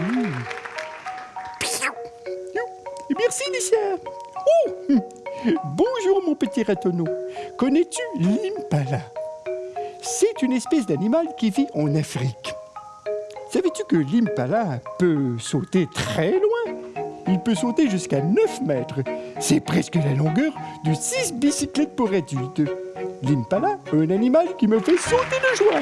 Mmh. Merci, Licia. Oh. Bonjour, mon petit ratonneau. Connais-tu l'impala? C'est une espèce d'animal qui vit en Afrique. Savais-tu que l'impala peut sauter très loin? Il peut sauter jusqu'à 9 mètres. C'est presque la longueur de 6 bicyclettes pour adultes. L'impala, un animal qui me fait sauter de joie.